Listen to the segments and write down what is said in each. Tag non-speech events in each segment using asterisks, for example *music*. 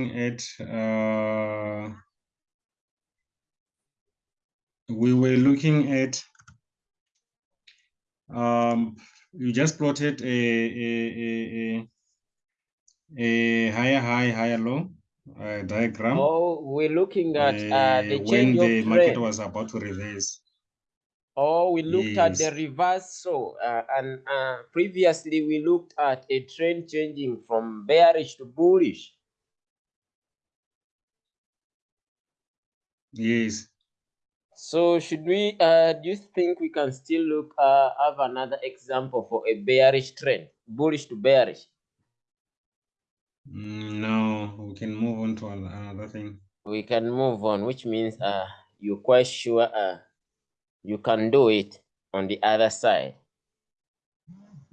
at uh, we were looking at um, you just plotted a, a, a, a higher high, higher low uh, diagram. Oh, we're looking at uh, the uh, change when the market was about to reverse. Oh, we looked at the Yes. reversal, uh, and uh, previously we looked at a trend changing from bearish to bullish. Yes. So should we? Uh, do you think we can still look uh, have another example for a bearish trend, bullish to bearish? Mm, No, we can move on to another thing. We can move on, which means uh, you're quite sure uh, you can do it on the other side.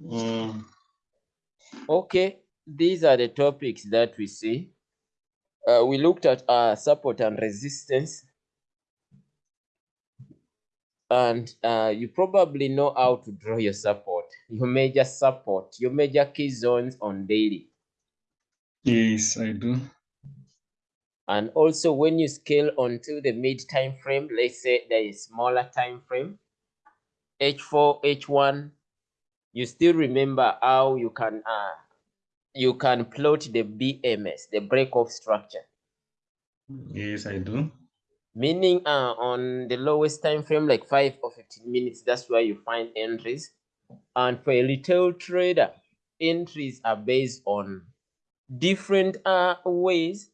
Mm, Okay, these are the topics that we see. Uh, we looked at uh, support and resistance. And uh, you probably know how to draw your support, your major support, your major key zones on daily. yes, I do. And also when you scale onto the mid time frame, let's say there is smaller time frame, H4, H1, you still remember how you can uh, you can plot the BMS, the break off structure. Yes, I do. Meaning uh, on the lowest time frame like 5 or 15 minutes that's where you find entries and for a retail trader entries are based on different uh, ways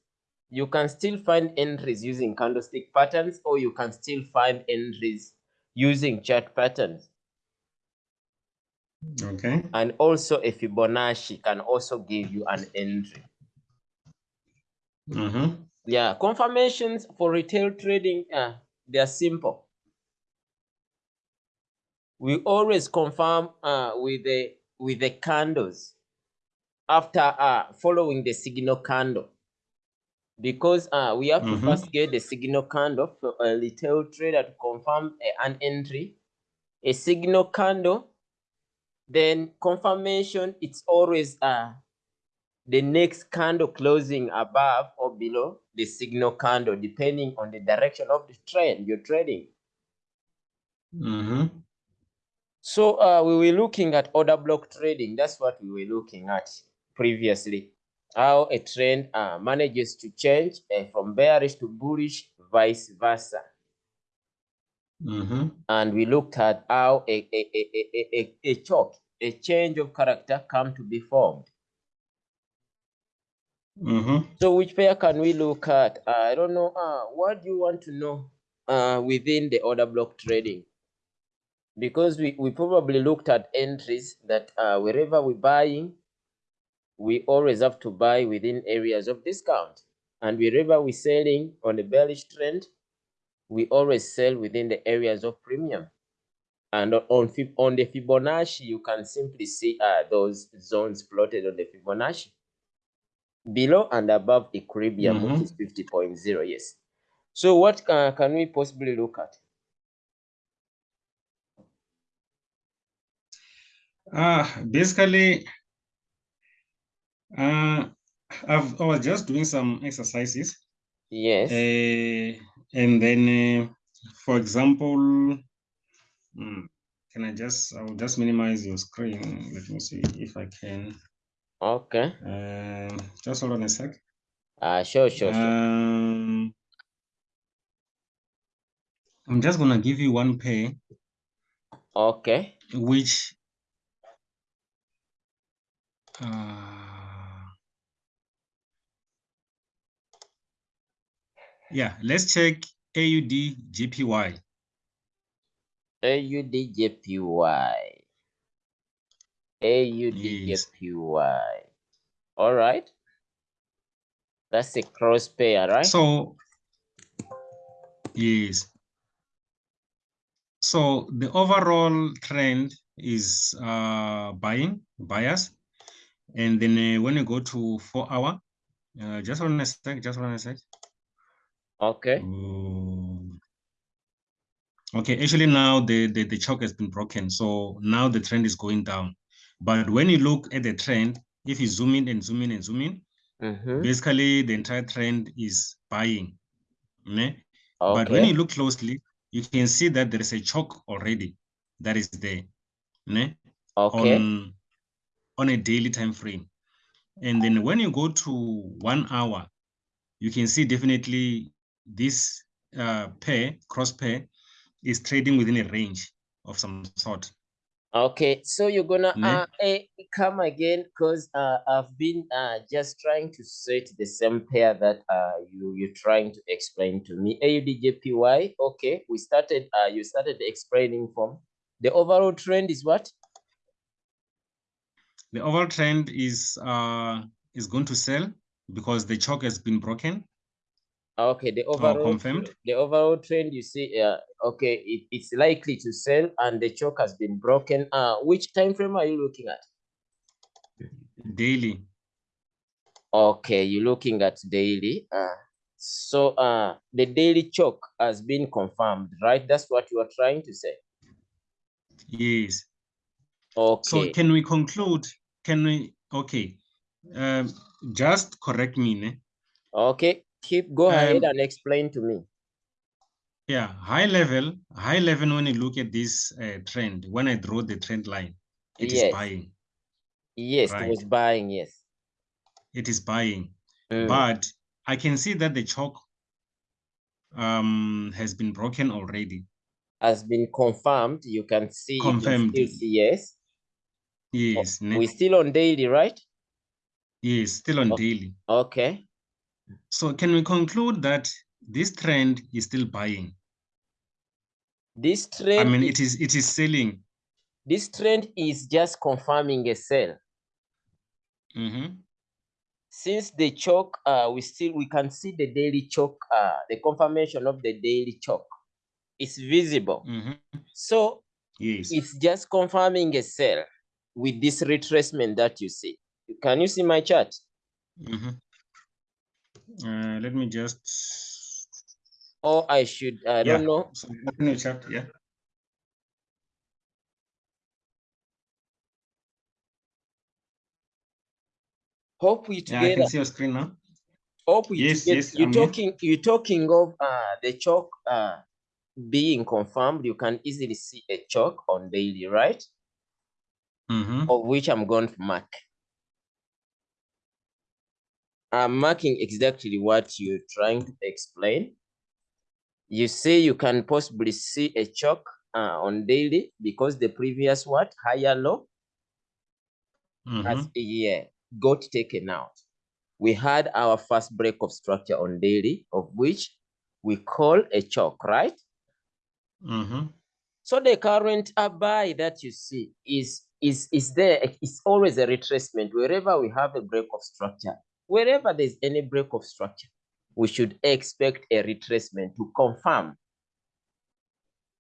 you can still find entries using candlestick patterns or you can still find entries using chart patterns Okay. and also a fibonacci can also give you an entry Mm-hmm. Yeah confirmations for retail trading uh, they are simple. We always confirm uh, with the with the candles after uh, following the signal candle. Because uh, we have to Mhm. first get the signal candle for a retail trader to confirm a- an entry. A signal candle then confirmation it's always uh, the next candle closing above or below the signal candle depending on the direction of the trend you're trading Mm-hmm. So uh, we were looking at order block trading. That's what we were looking at previously. How a trend uh, manages to change uh, from bearish to bullish, vice versa. Mm-hmm. And we looked at how a, a, a, a, a, a, a chalk, a change of character come to be formed. Mm-hmm. So which pair can we look at? Uh, I don't know. Uh, what do you want to know uh, within the order block trading? Because we, we probably looked at entries that uh, wherever we're buying, we always have to buy within areas of discount. And wherever we're selling on the bearish trend, we always sell within the areas of premium. And on, on, the Fibonacci, you can simply see uh, those zones plotted on the Fibonacci. Below and above equilibrium, which is 50.0, yes. So what uh, can we possibly look at? Uh, basically, uh, I've, I was just doing some exercises. Yes. Uh, and then, uh, for example, hmm, can I just, I'll just minimize your screen. Let me see if I can. Okay. Um, just hold on a sec. Uh, sure, sure, sure. Um, I'm just gonna give you one pair, Okay. which uh, yeah, let's check AUD JPY. AUDJPY. AUDJPY. All right. That's a cross pair, right? So yes. So the overall trend is uh buying buyers. and then uh, when you go to four hour, uh, just one a sec, just one a sec. okay. Mm. Okay, actually now the, the, the chalk has been broken. So now the trend is going down. But when you look at the trend, if you zoom in and zoom in and zoom in, Mhm. basically the entire trend is buying. ne? But when you look closely, you can see that there is a choke already that is there? Okay. on on a daily time frame. And then when you go to one hour, you can see definitely this uh, pair, cross pair, is trading within a range of some sort. Okay, so you're gonna uh, come again because uh, I've been uh, just trying to set the same pair that uh, you you're trying to explain to me. AUDJPY. Okay, we started. Uh, you started explaining from the overall trend is what? The overall trend is uh, is going to sell because the chalk has been broken. Okay, the overall confirmed. the overall trend you see. Uh, okay, it, it's likely to sell and the choke has been broken. Uh, which time frame are you looking at? daily. Okay, you're looking at daily. Uh, so uh, the daily choke has been confirmed, right? That's what you are trying to say. Yes. Okay. So can we conclude? Can we? Okay. Um, just correct me. Ne? okay, keep go ahead Um, and explain to me. Yeah, high level. High level. When you look at this uh, trend, when I draw the trend line, it is Yes. buying. Yes, it was buying. Yes. It is buying. Mm, But I can see that the choke um, has been broken already. has been confirmed. You can see. You can Confirmed. see. Yes. Yes. ne? We still on daily, right? Yes. Still on Oh. daily. Okay. So can we conclude that this trend is still buying? This trend. I mean, it is it is selling. this trend is just confirming a sell. Mhm. since the choke uh we still we can see the daily choke uh the confirmation of the daily choke is visible Mhm. so Yes. it's just confirming a sell with this retracement that you see can you see my chart Mhm. Uh, let me just. or i should i Yeah. don't know So open your chat, Yeah. hope we Yeah, I can see your screen now. hope we Yes, together yes, you're I'm here. talking you're talking of uh the chalk uh being confirmed you can easily see a chalk on daily right Mhm. of which I'm going to mark. I'm marking exactly what you're trying to explain. You say you can possibly see a choke uh, on daily because the previous what higher low has Mhm. yeah got taken out. We had our first break of structure on daily, of which we call a choke, right? Mhm. So the current buy that you see is is is there. It's always a retracement wherever we have a break of structure. Wherever there's any break of structure, we should expect a retracement to confirm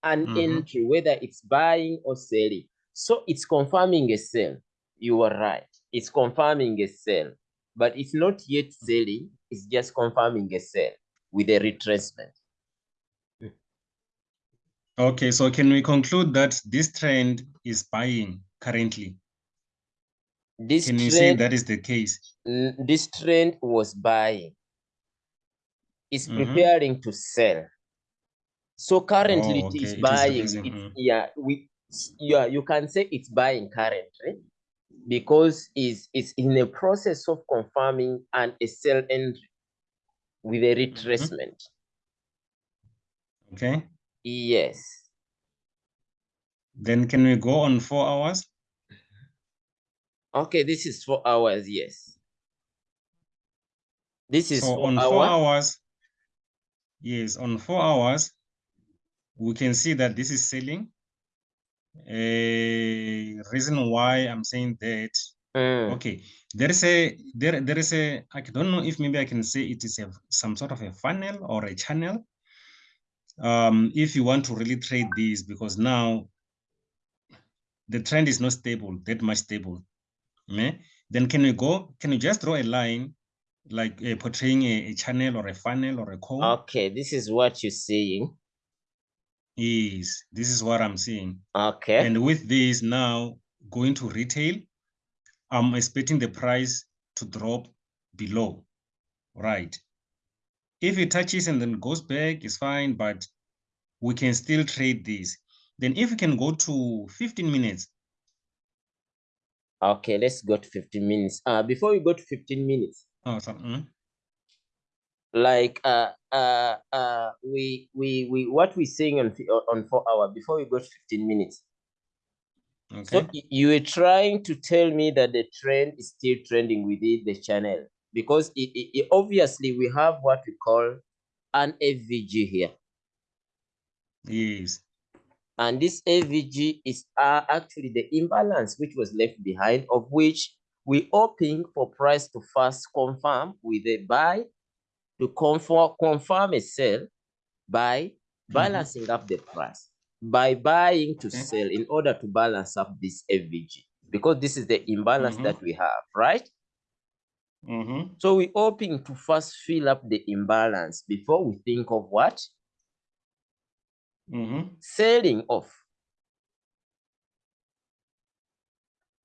an Mhm. entry, whether it's buying or selling. So it's confirming a sell. You are right. It's confirming a sell, but it's not yet selling. It's just confirming a sell with a retracement. Okay, so can we conclude that this trend is buying currently? This Can you say that is the case? This trend was buying. It's Mhm. preparing to sell. So currently Oh, it is okay, it is buying. raising, It's, mm. yeah, we yeah, you can say it's buying currently because it's it's in a process of confirming and a sell entry with a retracement. Okay. Yes. Then can we go on four hours? Okay, this is four hours. Yes. This is So four on four hours. hours, yes, on four hours, we can see that this is selling. A reason why I'm saying that, Mm, okay, there is a there there is a I don't know if maybe I can say it is a some sort of a funnel or a channel. Um, if you want to really trade these, because now the trend is not stable, that much stable. ne? Then can we go? Can you just draw a line like uh, portraying a, a channel or a funnel or a cone? Okay, this is what you're saying. Yes, this is what I'm seeing. Okay. And with this now going to retail, I'm expecting the price to drop below, right? If it touches and then goes back, it's fine, but we can still trade this. Then if we can go to 15 minutes. Okay, let's go to 15 minutes. Uh, before we go to 15 minutes, Oh, so, mm, like uh uh uh we we we what we're saying on on four hour before we go to 15 minutes. So okay. y- you were trying to tell me that the trend is still trending within the channel because it, it, it- obviously we have what we call an AVG here. Yes. And this AVG is uh, actually the imbalance which was left behind, of which we hoping for price to first confirm with a buy to confirm, confirm a sell by balancing up the price, by buying to Okay. sell in order to balance up this AVG, because this is the imbalance Mhm. that we have, right? Mm-hmm. So we're hoping to first fill up the imbalance before we think of what? Mm-hmm. selling off.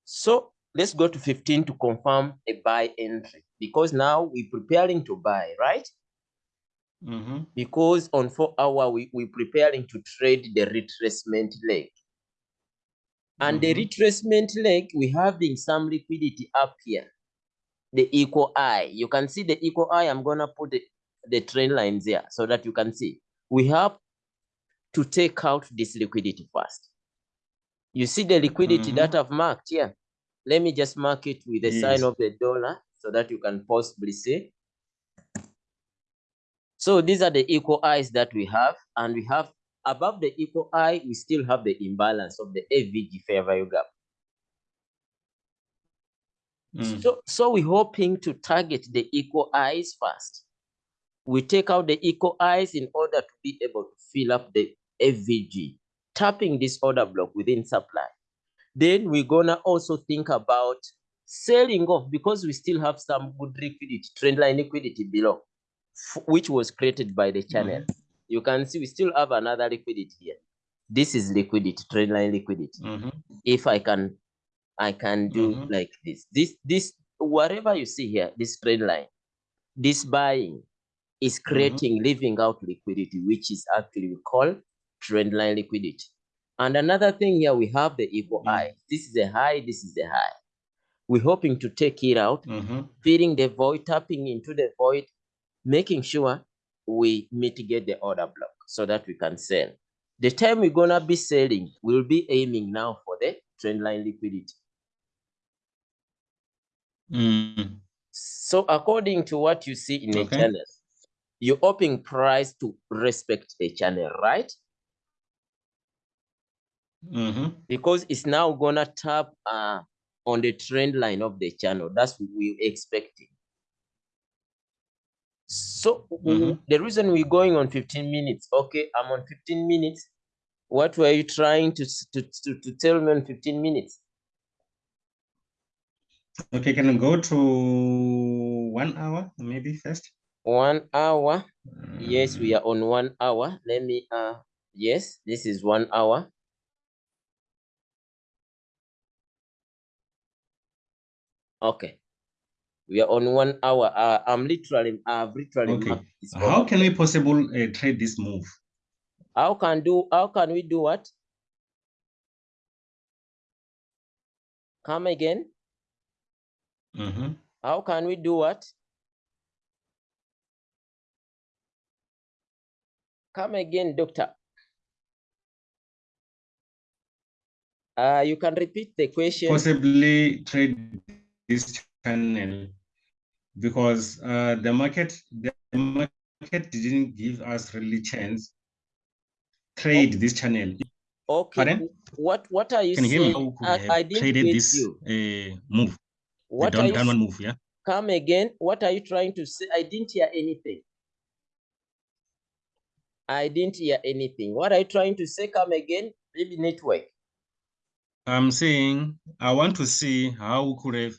So let's go to 15 to confirm a buy entry because now we're preparing to buy, right? Mm-hmm. Because on four hour, we, we're preparing to trade the retracement leg. And the Mhm. retracement leg, we having some liquidity up here. The equal high. You can see the equal high. I'm gonna put the, the trend lines here so that you can see. We have to take out this liquidity first. You see the liquidity Mhm. that I've marked here. Let me just mark it with the sign of the dollar so that you can possibly see. So these are the equal highs that we have, and we have above the equal high, we still have the imbalance of the AVG fair value gap. Mm. So, so we're hoping to target the equal highs first. We take out the equal highs in order to be able to fill up the AVG, tapping this order block within supply. Then we're gonna also think about selling off because we still have some good liquidity, trendline liquidity below, which was created by the channel. Mhm. You can see we still have another liquidity here. This is liquidity, trendline liquidity. Mm-hmm. If I can, I can do Mhm. like this. This, this, whatever you see here, this trend line, this buying is creating, leaving out liquidity, which is actually we call trend line liquidity. And another thing here, we have the equal Mm. eye. This is a high, this is a high. We're hoping to take it out, Mm-hmm. filling the void, tapping into the void, making sure we mitigate the order block so that we can sell. The time we're gonna be selling, we'll be aiming now for the trend line liquidity. Mm. So according to what you see in a Okay. channel, you're hoping price to respect the channel, right? Mm-hmm. Because it's now gonna tap uh, on the trend line of the channel. That's what we're expecting. So Mhm. the reason we're going on 15 minutes, okay, I'm on 15 minutes. What were you trying to, to, to, to tell me on 15 minutes? Okay, can I go to one hour maybe first? One hour. Yes, we Mm. are on one hour. Let me uh yes, this is one hour. Okay. We are on one hour. Uh, I'm literally I've literally Okay. How can we possible uh, trade this move? how can do how can we do what? Come again? Mm-hmm. How can we do what? Come again, doctor. Uh, you can repeat the question. Possibly trade this channel because uh, the market the market didn't give us really chance trade this channel. Okay. Pardon? What what are you Can you hear me? saying? How I, I didn't traded this uh, move? The What are down, you downward move, yeah? come again? What are you trying to say? I didn't hear anything. I didn't hear anything. What are you trying to say? Come again? Maybe network. I'm saying I want to see how we could have.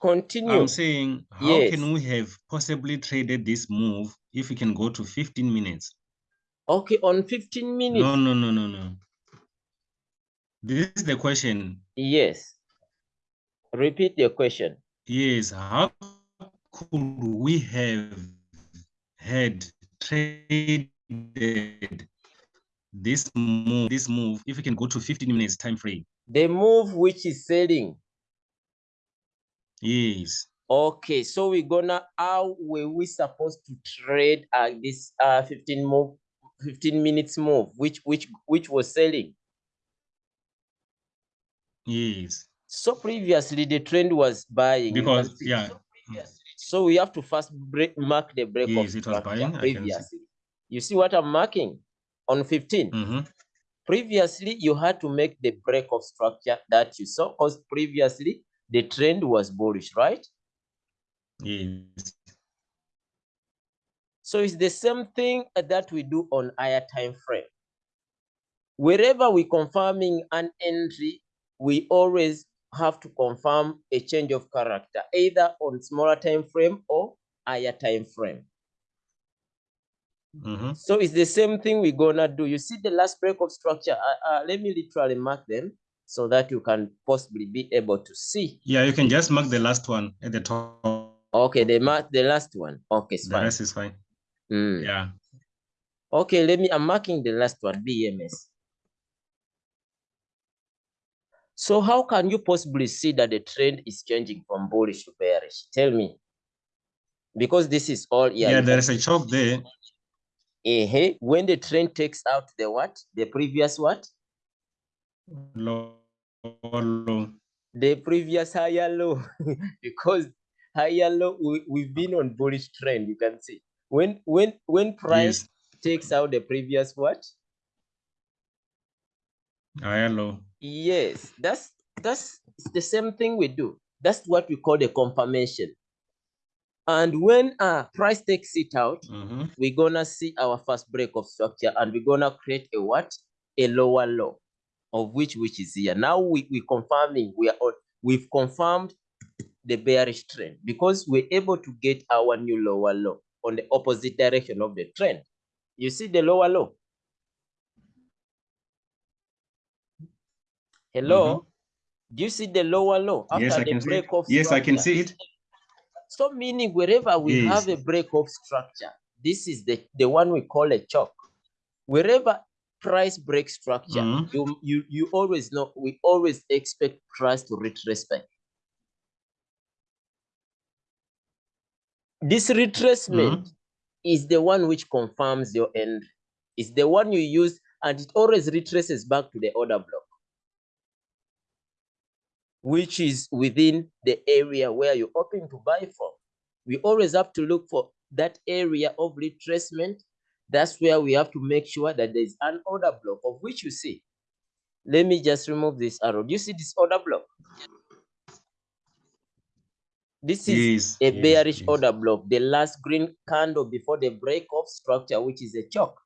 Continue. I'm saying how Yes. can we have possibly traded this move if we can go to 15 minutes? Okay, on 15 minutes. No, no, no, no, no. This is the question. Yes. Repeat your question. Yes, how could we have had traded this move, this move, if we can go to 15 minutes time frame? The move which is selling. Yes. Okay, so we're gonna how were we supposed to trade uh, this uh 15 move 15 minutes move which which which was selling? Yes. So previously the trend was buying. Because see. yeah, So we have to first break mark the break Yes, of it was buying, I can see. You see what I'm marking on 15? hmm Previously, you had to make the break of structure that you saw because previously the trend was bullish, right? yes. So it's the same thing that we do on higher time frame. Wherever we're confirming an entry, we always have to confirm a change of character, either on smaller time frame or higher time frame. hmm So it's the same thing we're gonna do. You see the last break of structure. Uh, uh, let me literally mark them so that you can possibly be able to see. Yeah, you can just mark the last one at the top. Okay, the mark the last one. Okay, The fine. rest is fine. Mm. Yeah. Okay, let me. I'm marking the last one. BMS. So how can you possibly see that the trend is changing from bullish to bearish? Tell me. Because this is all yeah. Yeah, there is a choke there. Eh, when the trend takes out the what? The previous what? Low, low. The previous higher low. *laughs* because higher low, we, we've been on bullish trend, you can see. When when when price Yes. takes out the previous what? Higher low. Yes, that's that's it's the same thing we do. That's what we call the confirmation. And when uh price takes it out, hmm we're gonna see our first break of structure and we're gonna create a what? A lower low of which which is here. Now we, we confirming we are on we've confirmed the bearish trend because we're able to get our new lower low on the opposite direction of the trend. You see the lower low? Hello? Mm-hmm. Do you see the lower low after Yes, I the can see. break It. of Yes, I can see it. So meaning wherever we Yes. have a break of structure, this is the, the one we call a choke. Wherever price break structure, Mhm. you, you you always know we always expect price to retrace back. This retracement is the one which confirms your entry. It's the one you use and it always retraces back to the order block, which is within the area where you're hoping to buy from. We always have to look for that area of retracement. That's where we have to make sure that there's an order block of which you see. Let me just remove this arrow. Do you see this order block? This is Yes. a bearish yes. order block, the last green candle before the break of structure, which is a choke.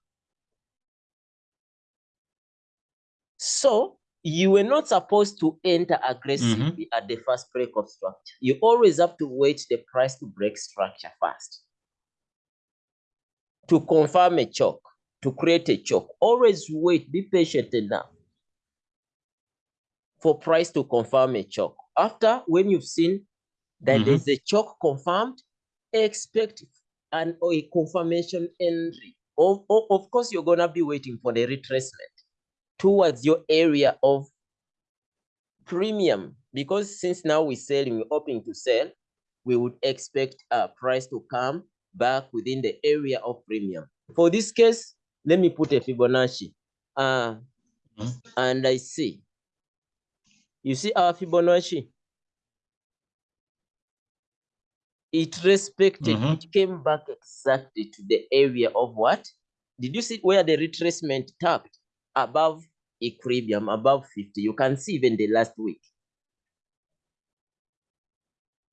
So you were not supposed to enter aggressively mm-hmm. at the first break of structure. You always have to wait the price to break structure first. To confirm a choke, to create a choke, always wait, be patient enough for price to confirm a choke. After, when you've seen that Mhm. there's a choke confirmed, expect an or a confirmation entry. Of, of, of course, you're gonna be waiting for the retracement towards your area of premium because since now we're selling, we're hoping to sell, we would expect a price to come back within the area of premium. For this case, let me put a Fibonacci. Uh, Mhm. and I see. You see our Fibonacci? It respected, Mhm. it came back exactly to the area of what? Did you see where the retracement tapped above equilibrium, above 50? You can see even the last week.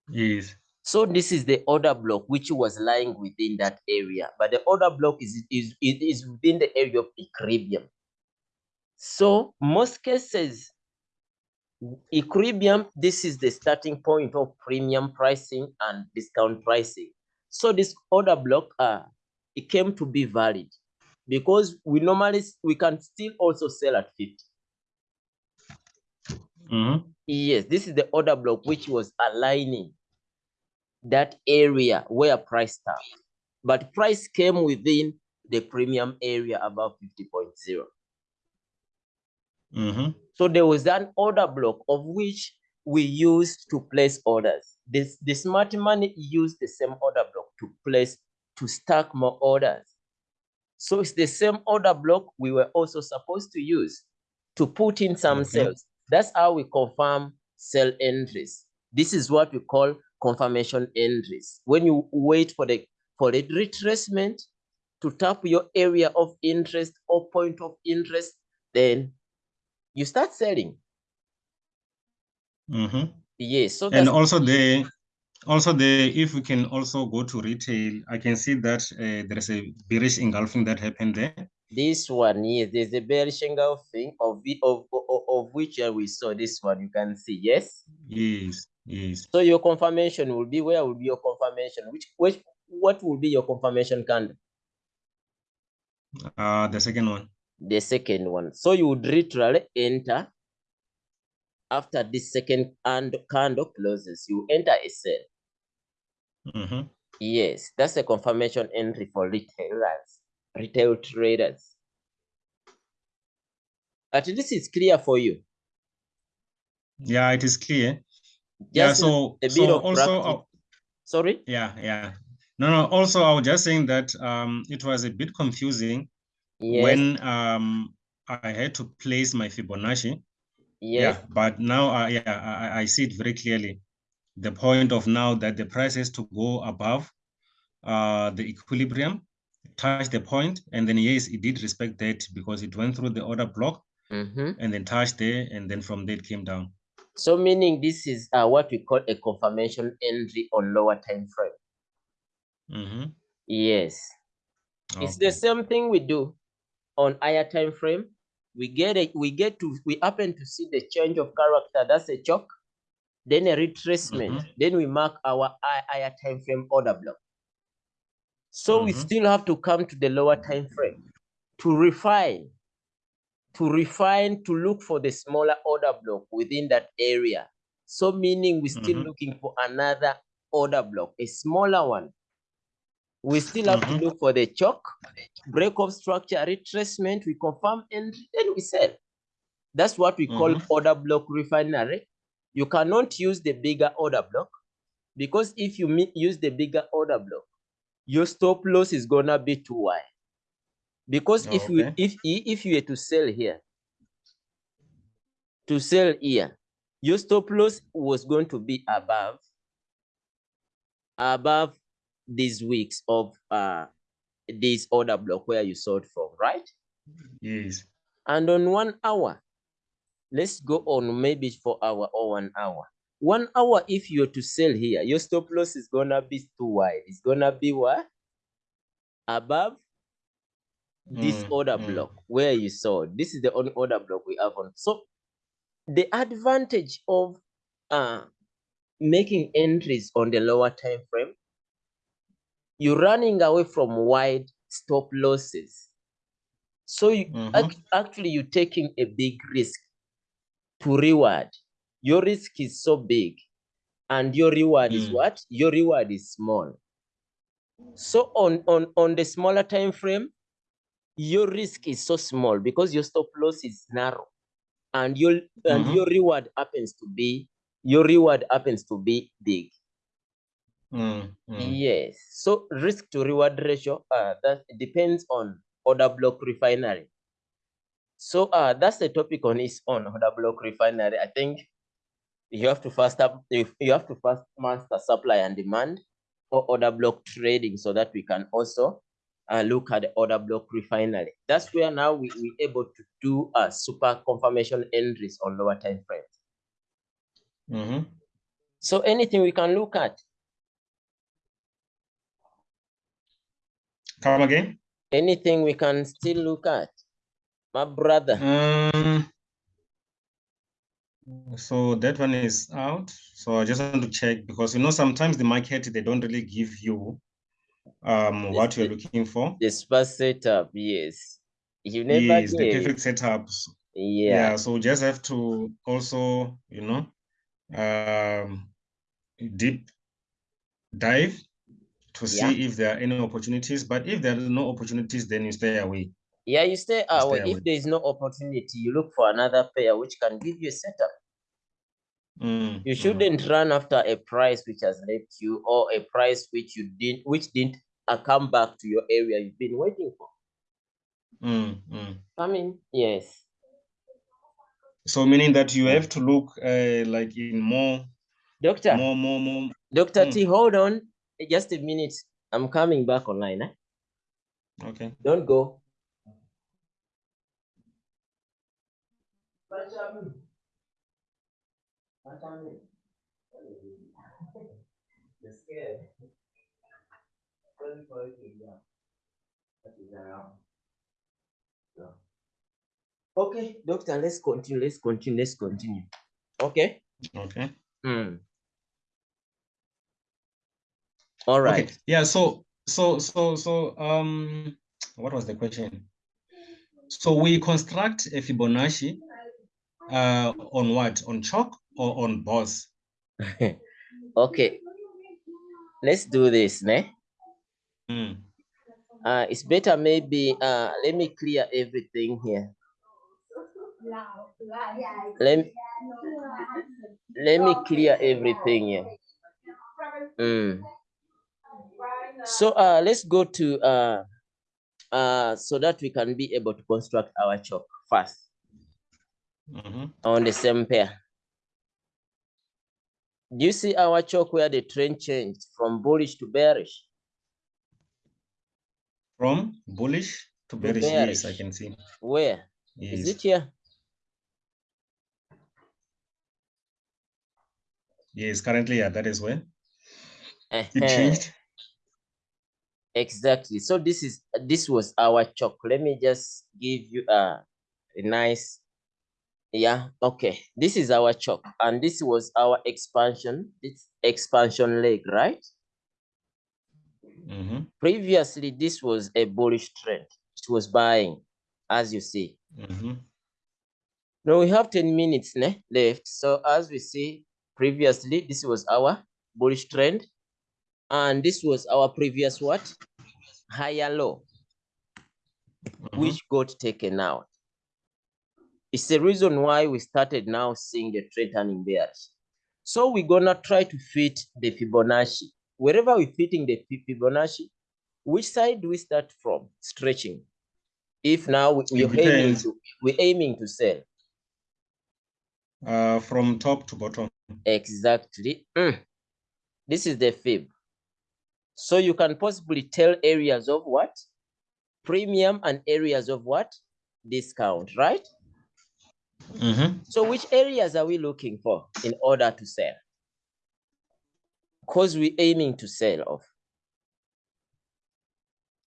Yes. So this is the order block which was lying within that area, but the order block is is is, within the area of equilibrium. So most cases, equilibrium, this is the starting point of premium pricing and discount pricing. So this order block, uh, it came to be valid because we normally we can still also sell at 50. Mhm. Yes, this is the order block which was aligning that area where price stopped. But price came within the premium area above 50.0. Mhm. So there was an order block of which we used to place orders. This the smart money used the same order block to place to stack more orders. So it's the same order block we were also supposed to use to put in some Okay. sells. That's how we confirm sell entries. This is what we call confirmation entries. When you wait for the for the retracement to tap your area of interest or point of interest, then you start selling. Mm -hmm. Yes, so And also the also the if we can also go to retail, I can see that uh, there is a bearish engulfing that happened there. this one. Yes, there's a bearish engulfing of the of, of, of which uh, we saw this one. You can see, yes. Yes, yes. So your confirmation will be where will be your confirmation? Which which what will be your confirmation candle? Uh, the second one. The second one. So you would literally enter after this second and candle closes. You enter a sell. Mhm. Yes, that's a confirmation entry for retailers, retail traders. At least it's clear for you. Yeah, it is clear. Yeah, so a bit so of also uh, Sorry. yeah, yeah. No, no, also I was just saying that um it was a bit confusing Yes. when um I had to place my Fibonacci. yes. Yeah, but now uh, yeah, I, I- I see it very clearly. The point of now that the price has to go above uh the equilibrium, touch the point, and then yes, it did respect that because it went through the order block Mhm. and then touched there, and then from there it came down. So meaning this is uh, what we call a confirmation entry on lower time frame. Mm -hmm. Yes. It's the same thing we do on higher time frame. We get it, we get to we happen to see the change of character, that's a chalk, then a retracement, Mhm. then we mark our hi- higher time frame order block. So we Mhm. still have to come to the lower time frame to refine, to refine, to look for the smaller order block within that area. So meaning we're still Mhm. looking for another order block, a smaller one. We still have Mhm. to look for the chalk, break of structure, retracement, we confirm and then we sell. That's what we call Mhm. order block refinery. You cannot use the bigger order block because if you use the bigger order block, your stop loss is gonna be too wide. Because if you Okay. if if you were to sell here, to sell here, your stop loss was going to be above above these weeks of uh this order block where you sold from, right? Yes. And on one hour, let's go on maybe for hour or one hour. One hour, if you're to sell here, your stop loss is gonna be too wide. It's gonna be what? Above this Mm, order mm. block where you saw This is the only order block we have on. So the advantage of uh making entries on the lower time frame, you're running away from wide stop losses. So you Mhm. act- actually you're taking a big risk to reward. Your risk is so big, and your reward is Mm. what? Your reward is small. So on on on the smaller time frame, your risk is so small because your stop loss is narrow, and your and Mhm. your reward happens to be your reward happens to be big. Mm, mm. Yes. So risk to reward ratio uh, that depends on order block refinery. So uh, that's the topic on its own order block refinery. I think you have to first up you have to first master supply and demand or order block trading so that we can also uh, look at the order block refinery. That's where now we we able to do a super confirmation entries on lower time frames. Mhm. So anything we can look at, Come again? anything we can still look at, my brother. Um, so that one is out. So I just want to check because you know sometimes the market they don't really give you um what you're looking for. The sparse setup, yes. You never Yes, the perfect setups. Yeah. yeah so we just have to also you know um deep dive to see Yeah. if there are any opportunities but if there are no opportunities then you stay away Yeah, you stay away. stay If away. there is no opportunity, you look for another pair which can give you a setup. Mm, You mm, shouldn't run after a price which has left you or a price which you didn't which didn't uh, come back to your area you've been waiting for. mm, mm. I mean, yes. so meaning that you have to look uh, like in more Doctor, more more more Dr. Mm. T, hold on just a minute. I'm coming back online. Eh? okay Don't go. *laughs* Okay, doctor, let's continue. Let's continue. Let's continue. Okay. okay Mm. All right. okay yeah so so so so um what was the question so we construct a fibonacci uh on what on chalk or on boss *laughs* okay. Let's do this, ne? Mm, Uh, it's better maybe uh let me clear everything here. Let me, let me clear everything here. Mm. So uh let's go to uh uh so that we can be able to construct our chalk first mhm. on the same pair. Do you see our chalk where the trend changed from bullish to bearish? From bullish to bearish yes i can see Where? Is yes it here? yes currently yeah that is where it Uh-huh. changed Exactly. So this is this was our chalk. Let me just give you a, a nice yeah okay this is our chalk and this was our expansion it's expansion leg right Mhm, previously this was a bullish trend. It was buying as you see. Mhm. now we have 10 minutes ne, left. So as we see previously this was our bullish trend. And this was our previous what? Higher low. Mhm. which got taken out. It's the reason why we started now seeing the trend turning bearish. So we're gonna try to fit the fibonacci wherever we're fitting the fibonacci which side do we start from stretching if now we, we're aiming to we're aiming to sell uh from top to bottom Exactly. Mm. This is the fib. So you can possibly tell areas of what? Premium and areas of what? Discount, right? Mhm. So which areas are we looking for in order to sell? Because we're aiming to sell off.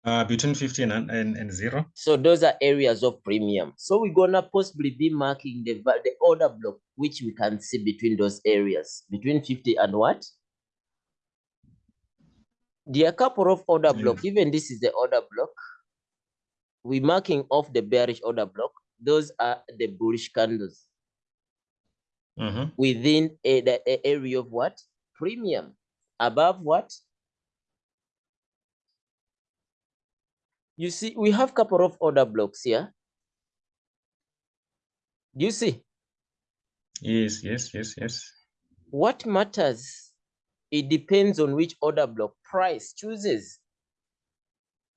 uh between 15 and, and, and zero So those are areas of premium. So we're gonna possibly be marking the, the order block, which we can see between those areas, between 50 and what? There are a couple of order Yes. block. Even this is the order block. We're marking off the bearish order block. Those are the bullish candles Mhm. within a, the a area of what? Premium. Above what? You see, we have a couple of order blocks here. Do you see? yes yes yes yes What matters? It depends on which order block price chooses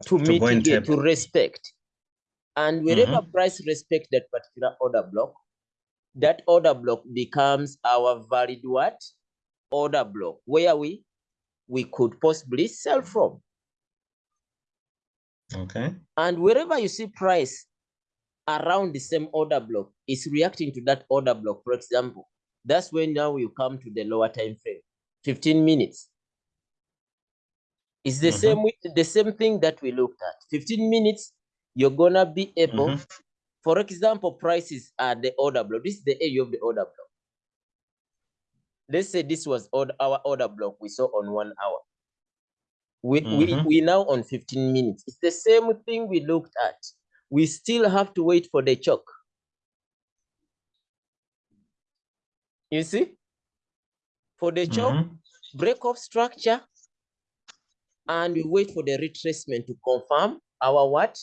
to, To mitigate, to respect. And wherever Mhm. price respect that particular order block, that order block becomes our valid what? Order block where are we we could possibly sell from. okay And wherever you see price around the same order block is reacting to that order block, for example, that's when now you come to the lower time frame, 15 minutes. It's the Mhm. same wi- the same thing that we looked at. 15 minutes, you're gonna be able, Mhm. for example, prices are the order block. This is the area of the order block. Let's say this was our order block we saw on one hour. We, we, Mhm. we now on 15 minutes. It's the same thing we looked at. We still have to wait for the chalk. You see? For the chop, Mhm. break off structure, and we wait for the retracement to confirm our what?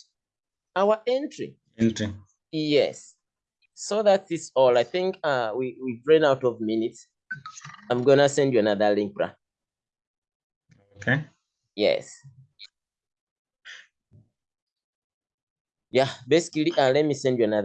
Our entry. Entry. Yes. So that is all. I think uh we, we've run out of minutes. I'm gonna send you another link, bruh. Okay. Yes. Yeah, basically, uh, let me send you another.